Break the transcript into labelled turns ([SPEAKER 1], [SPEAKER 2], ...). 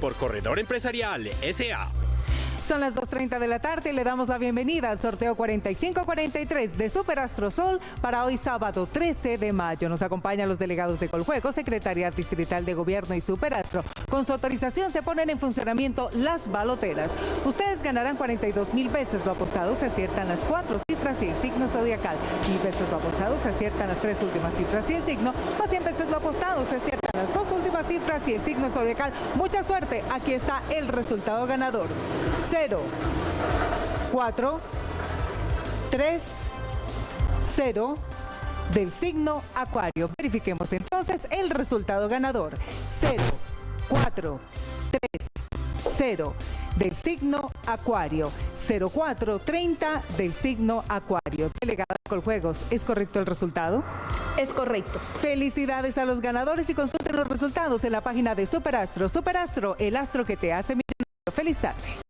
[SPEAKER 1] por Corredor Empresarial S.A.
[SPEAKER 2] Son las 2.30 de la tarde y le damos la bienvenida al sorteo 4543 de Superastro Sol para hoy sábado 13 de mayo. Nos acompañan los delegados de Coljuego, Secretaría Distrital de Gobierno y Superastro. Con su autorización se ponen en funcionamiento las baloteras. Ustedes ganarán 42 mil pesos lo apostado, se aciertan las cuatro cifras y el signo zodiacal. Mil pesos lo apostado, se aciertan las tres últimas cifras y el signo. Más 100 pesos lo apostado, se aciertan las dos cifras y el signo zodiacal. Mucha suerte, aquí está el resultado ganador. 0, 4, 3, 0 del signo Acuario. Verifiquemos entonces el resultado ganador. 0, 4, 3, 0 del signo Acuario. 0430 del signo Acuario. Delegada Coljuegos, ¿es correcto el resultado?
[SPEAKER 3] Es correcto.
[SPEAKER 2] Felicidades a los ganadores y consulten los resultados en la página de Superastro. Superastro, el astro que te hace millonario. Feliz tarde.